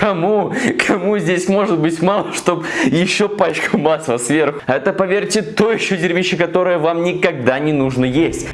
Кому? Кому здесь может быть мало, чтобы еще пачку масла сверху? Это, поверьте, то еще дерьмище, которое вам никогда не нужно есть.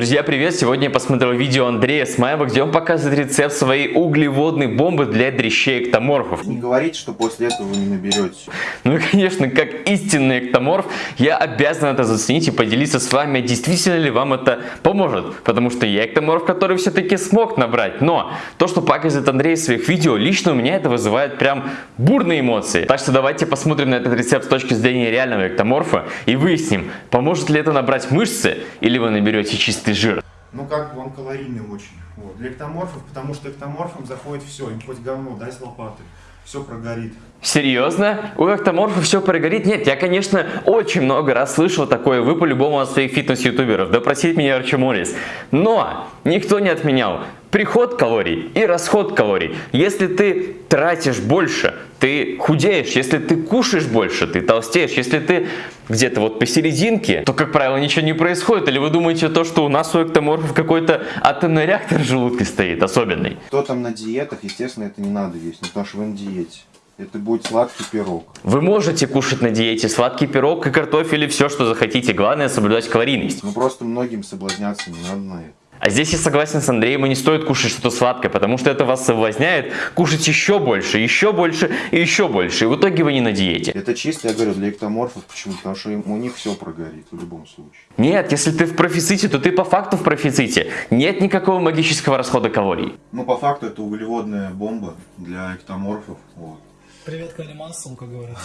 Друзья, привет! Сегодня я посмотрел видео Андрея Смаева, где он показывает рецепт своей углеводной бомбы для дрящей эктоморфов. Не говорите, что после этого вы не наберете. Ну и, конечно, как истинный эктоморф, я обязан это заценить и поделиться с вами, действительно ли вам это поможет. Потому что я эктоморф, который все-таки смог набрать. Но то, что показывает Андрей в своих видео, лично у меня это вызывает прям бурные эмоции. Так что давайте посмотрим на этот рецепт с точки зрения реального эктоморфа и выясним, поможет ли это набрать мышцы или вы наберете чисто чистый жир. Ну как бы он калорийный очень. Вот. Для эктоморфов, потому что эктоморфам заходит все, им хоть говно, дай с лопаты. Все прогорит. Серьезно? У эктоморфа все прогорит? Нет, я, конечно, очень много раз слышал такое, вы по-любому от своих фитнес-ютуберов, да просить меня Арчиморис. Но никто не отменял приход калорий и расход калорий. Если ты тратишь больше, ты худеешь. Если ты кушаешь больше, ты толстеешь. Если ты где-то вот посерединке, то, как правило, ничего не происходит. Или вы думаете то, что у нас у эктоморфов какой-то атомный реактор в желудке стоит, особенный? Кто там на диетах, естественно, это не надо есть, потому что вы на диете. Это будет сладкий пирог. Вы можете кушать на диете сладкий пирог и картофель и все, что захотите. Главное соблюдать калорийность. Ну просто многим соблазняться не надо на это. А здесь я согласен с Андреем, и не стоит кушать что-то сладкое, потому что это вас соблазняет кушать еще больше, еще больше и еще больше. И в итоге вы не на диете. Это чисто, я говорю, для эктоморфов. Почему? Потому что у них все прогорит в любом случае. Нет, если ты в профиците, то ты по факту в профиците. Нет никакого магического расхода калорий. Ну, по факту это углеводная бомба для эктоморфов. Вот. Привет, Калимасу, как говорят.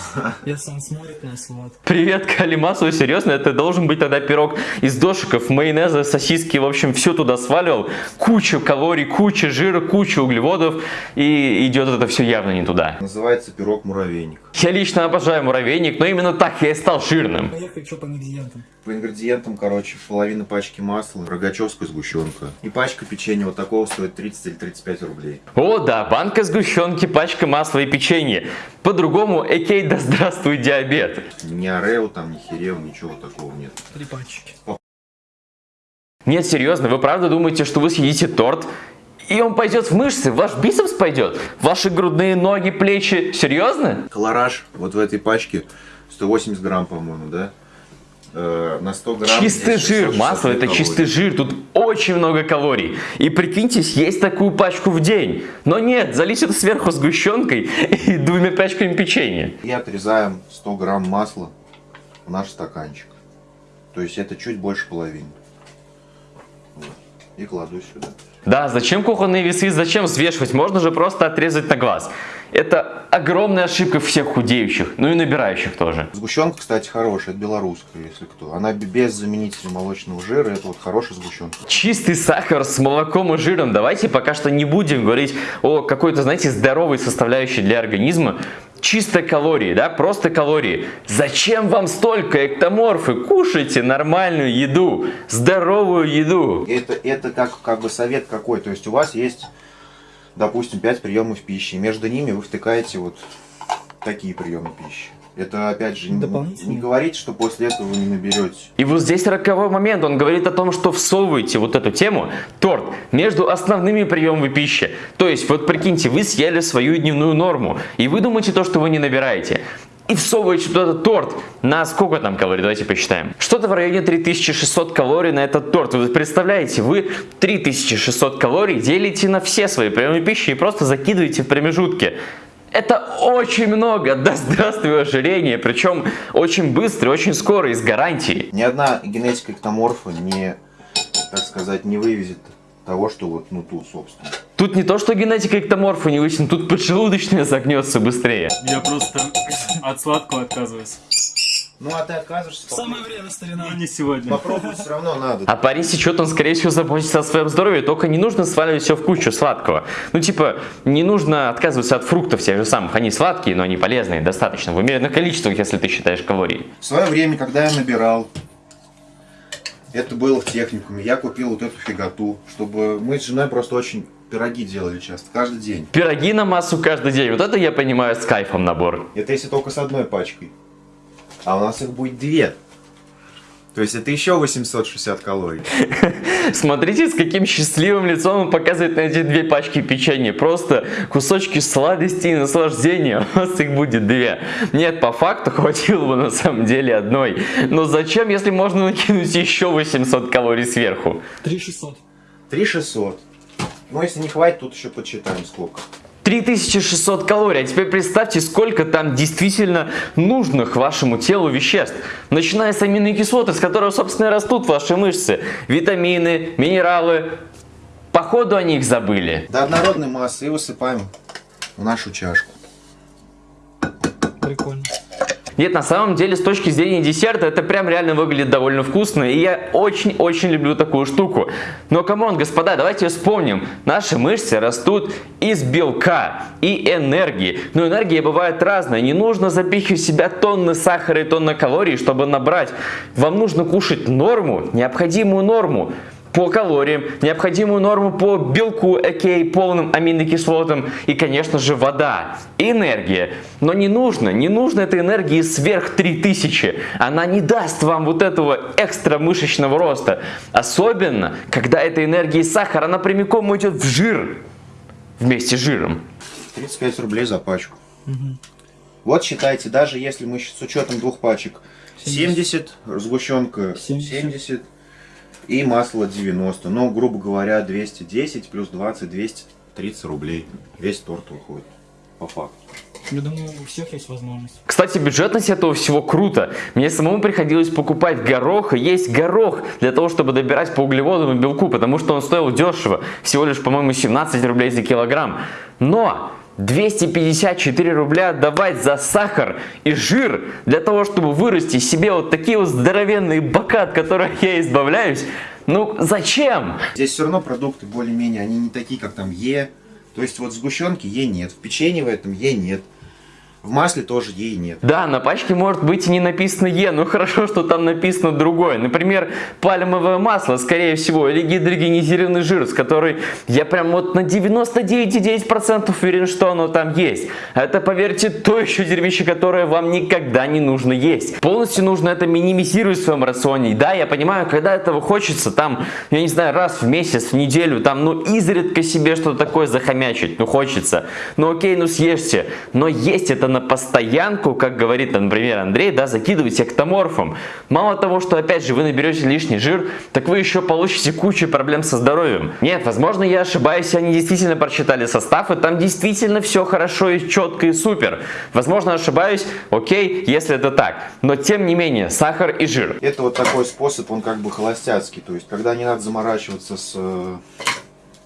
Если он смотрит нас, вот. Привет, Калимасу, серьезно? Это должен быть тогда пирог из дошиков, майонеза, сосиски, в общем, все туда сваливал. Куча калорий, куча жира, куча углеводов. И идет это все явно не туда. Называется пирог муравейник. Я лично обожаю муравейник, но именно так я и стал жирным. Поехали, что по ингредиентам? По ингредиентам, короче, половина пачки масла, рогачевская сгущенка. И пачка печенья вот такого стоит 30 или 35 рублей. О да, банка сгущенки, пачка масла и печенье. По-другому, экей, да здравствуй диабет. Ни орео там, ни хирео, ничего такого нет. Три пачки. Нет, серьезно, вы правда думаете, что вы съедите торт и он пойдет в мышцы, ваш бицепс пойдет, ваши грудные ноги, плечи. Серьезно? Колораж вот в этой пачке 180 грамм, по-моему, да? Э, на 100 грамм. Чистый жир, масло это калорий. чистый жир, тут очень много калорий. И прикиньте, есть такую пачку в день. Но нет, залить это сверху сгущенкой и двумя пачками печенья. И отрезаем 100 грамм масла в наш стаканчик. То есть это чуть больше половины. И кладу сюда. Да, зачем кухонные весы, зачем взвешивать? Можно же просто отрезать на глаз. Это огромная ошибка всех худеющих, ну и набирающих тоже. Сгущенка, кстати, хорошая, белорусская, если кто. Она без заменителя молочного жира, это вот хорошая сгущенка. Чистый сахар с молоком и жиром. Давайте пока что не будем говорить о какой-то, знаете, здоровой составляющей для организма чисто калории, да, просто калории. Зачем вам столько эктоморфы? Кушайте нормальную еду, здоровую еду. Это, это как, как бы совет какой, то есть у вас есть, допустим, 5 приемов пищи, между ними вы втыкаете вот такие приемы пищи. Это, опять же, не, не говорить, что после этого вы не наберете. И вот здесь роковой момент. Он говорит о том, что всовываете вот эту тему, торт, между основными приемами пищи. То есть, вот прикиньте, вы съели свою дневную норму, и вы думаете то, что вы не набираете и всовываете туда этот торт на сколько там калорий, давайте посчитаем. Что-то в районе 3600 калорий на этот торт. Вы представляете, вы 3600 калорий делите на все свои приемы пищи и просто закидываете в промежутки. Это очень много. Да здравствуй ожирение. Причем очень быстро, очень скоро и с гарантией. Ни одна генетика эктоморфа не, так сказать, не вывезет того, что вот, ну, тут, собственно. Тут не то, что генетика эктоморфа не вычислена, тут поджелудочная загнется быстрее. Я просто от сладкого отказываюсь. Ну а ты отказываешься? Самое время, старина. Ну не сегодня. Попробовать все равно надо. А парень сечет, он скорее всего заботится о своем здоровье, только не нужно сваливать все в кучу сладкого. Ну типа, не нужно отказываться от фруктов тех же самых, они сладкие, но они полезные достаточно, в умеренных количествах, если ты считаешь калории. В свое время, когда я набирал, это было в техникуме, я купил вот эту фиготу, чтобы мы с женой просто очень пироги делали часто, каждый день. Пироги на массу каждый день, вот это я понимаю с кайфом набор. Это если только с одной пачкой. А у нас их будет две. То есть это еще 860 калорий. Смотрите, с каким счастливым лицом он показывает на эти две пачки печенья. Просто кусочки сладости и наслаждения. У вас их будет две. Нет, по факту хватило бы на самом деле одной. Но зачем, если можно накинуть еще 800 калорий сверху? 3600. 3600. Ну, если не хватит, тут еще подсчитаем сколько. 3600 калорий. А теперь представьте, сколько там действительно нужных вашему телу веществ. Начиная с аминокислот, из которых, собственно, растут ваши мышцы. Витамины, минералы. Походу они их забыли. До однородной массы и высыпаем в нашу чашку. Прикольно. Нет, на самом деле, с точки зрения десерта, это прям реально выглядит довольно вкусно. И я очень-очень люблю такую штуку. Но, come on, господа, давайте вспомним. Наши мышцы растут из белка и энергии. Но энергия бывает разная. Не нужно запихивать в себя тонны сахара и тонны калорий, чтобы набрать. Вам нужно кушать норму, необходимую норму по калориям, необходимую норму по белку, окей, полным аминокислотам и, конечно же, вода, энергия. Но не нужно, не нужно этой энергии сверх 3000. Она не даст вам вот этого экстра мышечного роста. Особенно, когда эта энергия из сахара, она прямиком идет в жир вместе с жиром. 35 рублей за пачку. Вот считайте, даже если мы с учетом двух пачек 70, сгущенка 70. 70 и масло 90. Ну, грубо говоря, 210 плюс 20, 230 рублей. Весь торт выходит, по факту. Я думаю, у всех есть возможность. Кстати, бюджетность этого всего круто. Мне самому приходилось покупать горох и есть горох для того, чтобы добирать по углеводам и белку, потому что он стоил дешево. Всего лишь, по-моему, 17 рублей за килограмм. Но 254 рубля отдавать за сахар и жир для того, чтобы вырасти себе вот такие вот здоровенные бока, от которых я избавляюсь. Ну, зачем? Здесь все равно продукты более-менее, они не такие, как там Е. То есть вот в сгущенке Е нет, в печенье в этом Е нет. В масле тоже ей нет. Да, на пачке может быть и не написано Е, но хорошо, что там написано другое. Например, пальмовое масло, скорее всего, или гидрогенизированный жир, с которой я прям вот на 99,9% уверен, что оно там есть. Это, поверьте, то еще дерьмище, которое вам никогда не нужно есть. Полностью нужно это минимизировать в своем рационе. Да, я понимаю, когда этого хочется, там, я не знаю, раз в месяц, в неделю, там, ну, изредка себе что-то такое захомячить, ну, хочется. Ну, окей, ну, съешьте. Но есть это на постоянку, как говорит, например, Андрей, да, закидывайте эктоморфом. Мало того, что опять же вы наберете лишний жир, так вы еще получите кучу проблем со здоровьем. Нет, возможно я ошибаюсь, они действительно прочитали состав, и там действительно все хорошо и четко и супер. Возможно ошибаюсь, окей, если это так. Но тем не менее, сахар и жир. Это вот такой способ, он как бы холостяцкий. То есть, когда не надо заморачиваться с э,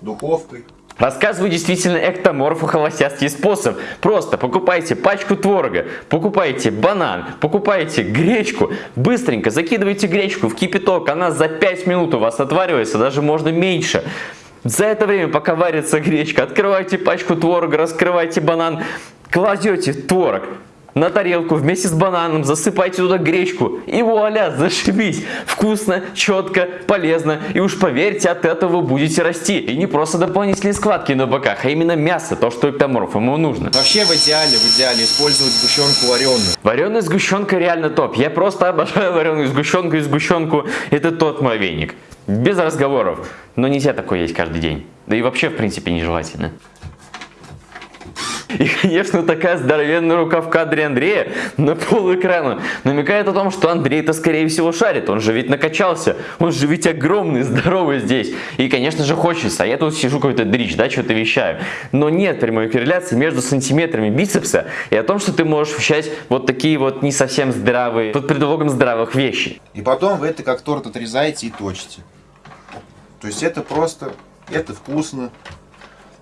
духовкой, Рассказываю действительно эктоморфу холостяцкий способ. Просто покупайте пачку творога, покупайте банан, покупайте гречку, быстренько закидывайте гречку в кипяток, она за 5 минут у вас отваривается, даже можно меньше. За это время, пока варится гречка, открывайте пачку творога, раскрывайте банан, кладете творог, на тарелку вместе с бананом, засыпайте туда гречку и вуаля, зашибись. Вкусно, четко, полезно и уж поверьте, от этого будете расти. И не просто дополнительные складки на боках, а именно мясо, то, что эктоморф ему нужно. Вообще в идеале, в идеале использовать сгущенку вареную. Вареная сгущенка реально топ. Я просто обожаю вареную сгущенку и сгущенку. Это тот мой веник. Без разговоров. Но нельзя такое есть каждый день. Да и вообще, в принципе, нежелательно. И, конечно, такая здоровенная рука в кадре Андрея на пол экрана намекает о том, что Андрей-то, скорее всего, шарит. Он же ведь накачался. Он же ведь огромный, здоровый здесь. И, конечно же, хочется. А я тут сижу какой-то дрищ, да, что-то вещаю. Но нет прямой корреляции между сантиметрами бицепса и о том, что ты можешь вещать вот такие вот не совсем здравые, под предлогом здравых вещи. И потом вы это как торт отрезаете и точите. То есть это просто, это вкусно.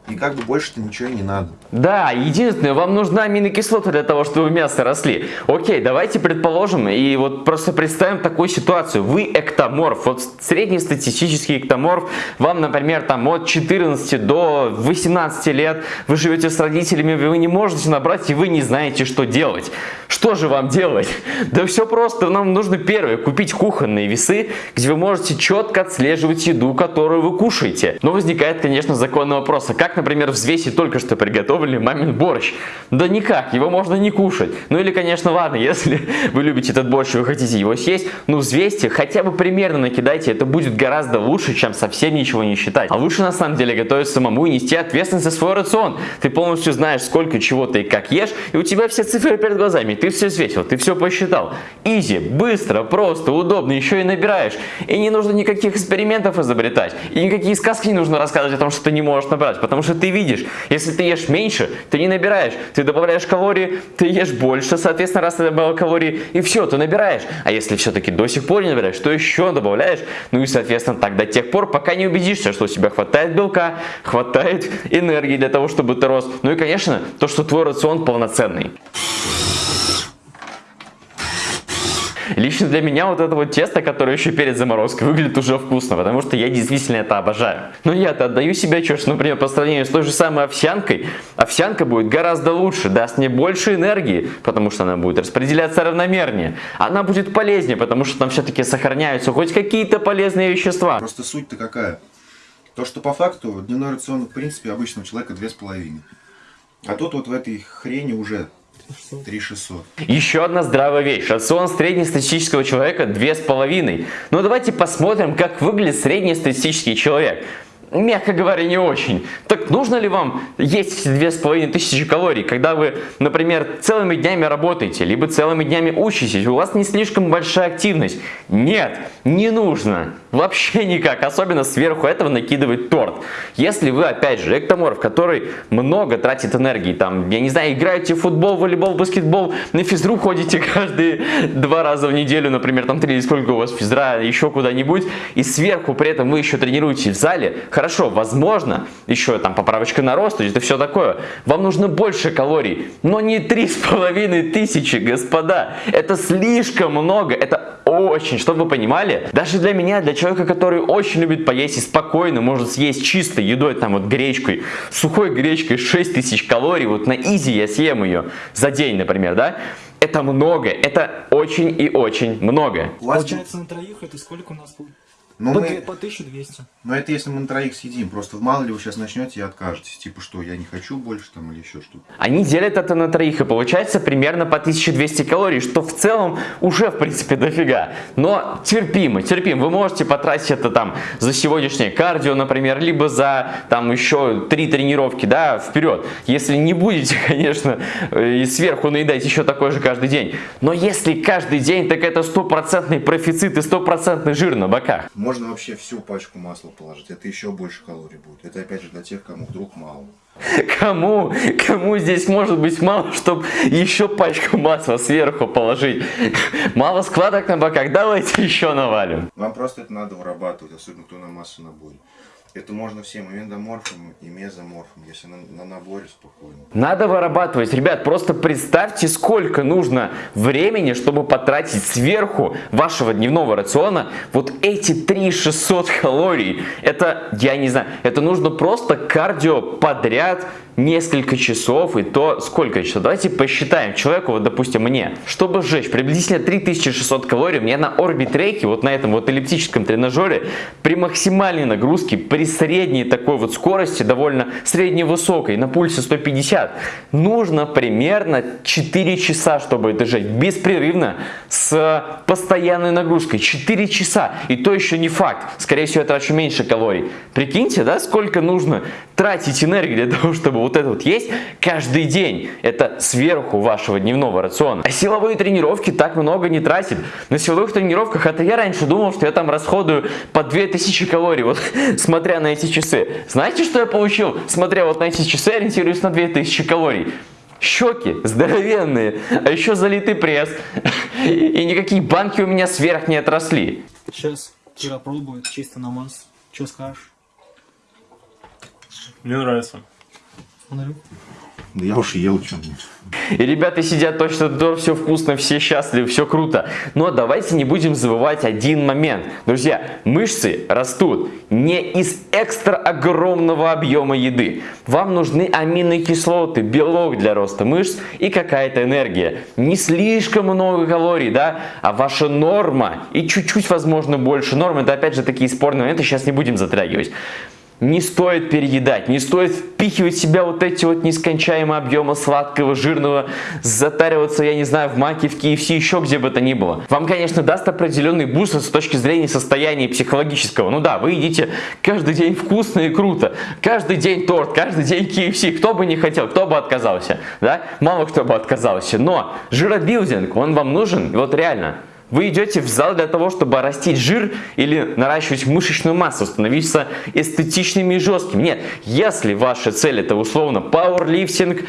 И как бы больше-то ничего не надо. Да, единственное, вам нужна аминокислота для того, чтобы мясо росли. Окей, давайте предположим и вот просто представим такую ситуацию. Вы эктоморф, вот среднестатистический эктоморф, вам, например, там от 14 до 18 лет, вы живете с родителями, вы не можете набрать и вы не знаете, что делать. Что же вам делать? Да все просто, нам нужно первое, купить кухонные весы, где вы можете четко отслеживать еду, которую вы кушаете. Но возникает, конечно, законный вопрос, а как, например, взвесить только что приготовленный мамин борщ? Да никак, его можно не кушать. Ну или, конечно, ладно, если вы любите этот борщ и вы хотите его съесть, ну взвесьте, хотя бы примерно накидайте, это будет гораздо лучше, чем совсем ничего не считать. А лучше на самом деле готовить самому и нести ответственность за свой рацион. Ты полностью знаешь, сколько чего ты и как ешь, и у тебя все цифры перед глазами, ты все взвесил, ты все посчитал. Изи, быстро, просто, удобно, еще и набираешь. И не нужно никаких экспериментов изобретать. И никакие сказки не нужно рассказывать о том, что ты не можешь набрать. Потому что ты видишь, если ты ешь меньше, ты не набираешь. Ты добавляешь калории, ты ешь больше, соответственно, раз ты добавил калории, и все, ты набираешь. А если все-таки до сих пор не набираешь, то еще добавляешь. Ну и, соответственно, так до тех пор, пока не убедишься, что у тебя хватает белка, хватает энергии для того, чтобы ты рос. Ну и, конечно, то, что твой рацион полноценный. Лично для меня вот это вот тесто, которое еще перед заморозкой, выглядит уже вкусно, потому что я действительно это обожаю. Но я-то отдаю отчет, что, например, по сравнению с той же самой овсянкой, овсянка будет гораздо лучше, даст мне больше энергии, потому что она будет распределяться равномернее. Она будет полезнее, потому что там все-таки сохраняются хоть какие-то полезные вещества. Просто суть-то какая? То, что по факту дневной рацион, в принципе, обычного человека 2,5. А тут вот в этой хрени уже 3600. Еще одна здравая вещь. Рацион среднестатистического человека 2,5. Ну давайте посмотрим, как выглядит среднестатистический человек мягко говоря, не очень. Так нужно ли вам есть две с половиной тысячи калорий, когда вы, например, целыми днями работаете, либо целыми днями учитесь, у вас не слишком большая активность? Нет, не нужно. Вообще никак. Особенно сверху этого накидывать торт. Если вы, опять же, эктоморф, который много тратит энергии, там, я не знаю, играете в футбол, волейбол, баскетбол, на физру ходите каждые два раза в неделю, например, там три или сколько у вас физра, еще куда-нибудь, и сверху при этом вы еще тренируетесь в зале, Хорошо, возможно, еще там поправочка на рост, это все такое. Вам нужно больше калорий, но не три с половиной тысячи, господа. Это слишком много, это очень, чтобы вы понимали, даже для меня, для человека, который очень любит поесть и спокойно может съесть чистой едой, там вот гречкой, сухой гречкой 6 тысяч калорий, вот на изи я съем ее за день, например, да, это много, это очень и очень много. Получается на троих это сколько у нас будет? Ну, по, мы... по 1200. Но это если мы на троих съедим. Просто мало ли вы сейчас начнете и откажетесь. Типа что, я не хочу больше там или еще что-то. Они делят это на троих и получается примерно по 1200 калорий, что в целом уже в принципе дофига. Но терпимо, терпимо. Вы можете потратить это там за сегодняшнее кардио, например, либо за там еще три тренировки, да, вперед. Если не будете, конечно, и сверху наедать еще такой же каждый день. Но если каждый день, так это стопроцентный профицит и стопроцентный жир на боках. Можно вообще всю пачку масла положить, это еще больше калорий будет. Это опять же для тех, кому вдруг мало. Кому? Кому здесь может быть мало, чтобы еще пачку масла сверху положить? Мало складок на боках, давайте еще навалим. Вам просто это надо вырабатывать, особенно кто на массу наборе. Это можно всем и эндоморфам, и мезоморфам, если на, на наборе спокойно. Надо вырабатывать. Ребят, просто представьте, сколько нужно времени, чтобы потратить сверху вашего дневного рациона вот эти 3600 калорий. Это, я не знаю, это нужно просто кардио подряд несколько часов и то сколько часов. Давайте посчитаем человеку, вот допустим мне, чтобы сжечь приблизительно 3600 калорий, мне на орбитреке, вот на этом вот эллиптическом тренажере, при максимальной нагрузке, при средней такой вот скорости, довольно средневысокой, на пульсе 150, нужно примерно 4 часа, чтобы это сжечь, беспрерывно, с постоянной нагрузкой, 4 часа, и то еще не факт, скорее всего я трачу меньше калорий. Прикиньте, да, сколько нужно тратить энергии для того, чтобы вот это вот есть каждый день. Это сверху вашего дневного рациона. А силовые тренировки так много не тратят. На силовых тренировках, это я раньше думал, что я там расходую по 2000 калорий, вот смотря на эти часы. Знаете, что я получил? Смотря вот на эти часы, ориентируюсь на 2000 калорий. Щеки здоровенные, а еще залитый пресс. И никакие банки у меня сверх не отросли. Сейчас Кира пробует чисто на массу. Что скажешь? Мне нравится. Смотрю. Да я уж ел что-нибудь. И ребята сидят точно, да, все вкусно, все счастливы, все круто. Но давайте не будем забывать один момент. Друзья, мышцы растут не из экстра огромного объема еды. Вам нужны аминокислоты, белок для роста мышц и какая-то энергия. Не слишком много калорий, да, а ваша норма и чуть-чуть, возможно, больше нормы. Это опять же такие спорные моменты, сейчас не будем затрагивать. Не стоит переедать, не стоит впихивать в себя вот эти вот нескончаемые объемы сладкого, жирного, затариваться, я не знаю, в маке, в KFC, еще где бы то ни было. Вам, конечно, даст определенный буст с точки зрения состояния психологического. Ну да, вы едите каждый день вкусно и круто, каждый день торт, каждый день KFC, кто бы не хотел, кто бы отказался, да? Мало кто бы отказался, но жиробилдинг, он вам нужен, вот реально. Вы идете в зал для того, чтобы растить жир или наращивать мышечную массу, становиться эстетичными и жесткими. Нет, если ваша цель это условно пауэрлифтинг,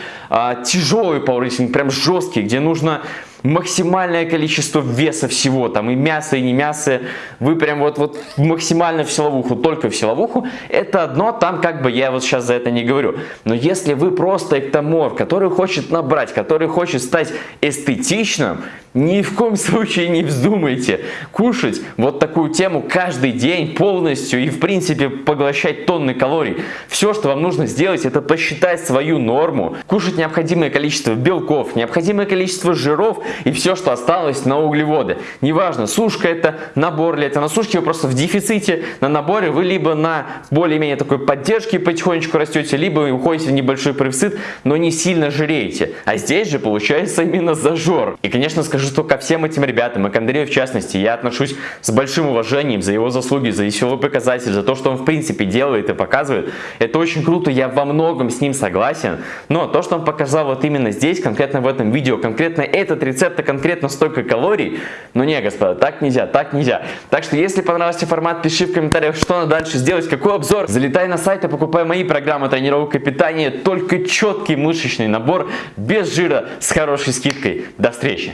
тяжелый пауэрлифтинг, прям жесткий, где нужно максимальное количество веса всего, там и мясо, и не мясо, вы прям вот, вот максимально в силовуху, только в силовуху, это одно, там как бы я вот сейчас за это не говорю. Но если вы просто эктоморф, который хочет набрать, который хочет стать эстетичным, ни в коем случае не вздумайте кушать вот такую тему каждый день полностью и в принципе поглощать тонны калорий. Все, что вам нужно сделать, это посчитать свою норму, кушать необходимое количество белков, необходимое количество жиров и все, что осталось на углеводы. Неважно, сушка это, набор ли это. На сушке вы просто в дефиците, на наборе вы либо на более-менее такой поддержке потихонечку растете, либо уходите в небольшой профицит, но не сильно жиреете. А здесь же получается именно зажор. И, конечно, скажу, что ко всем этим ребятам, и к Андрею в частности, я отношусь с большим уважением за его заслуги, за веселый показатель, за то, что он в принципе делает и показывает. Это очень круто, я во многом с ним согласен. Но то, что он показал вот именно здесь, конкретно в этом видео, конкретно этот рецепт, конкретно столько калорий, ну не, господа, так нельзя, так нельзя. Так что, если понравился формат, пиши в комментариях, что надо дальше сделать, какой обзор. Залетай на сайт и покупай мои программы тренировка питания, только четкий мышечный набор, без жира, с хорошей скидкой. До встречи!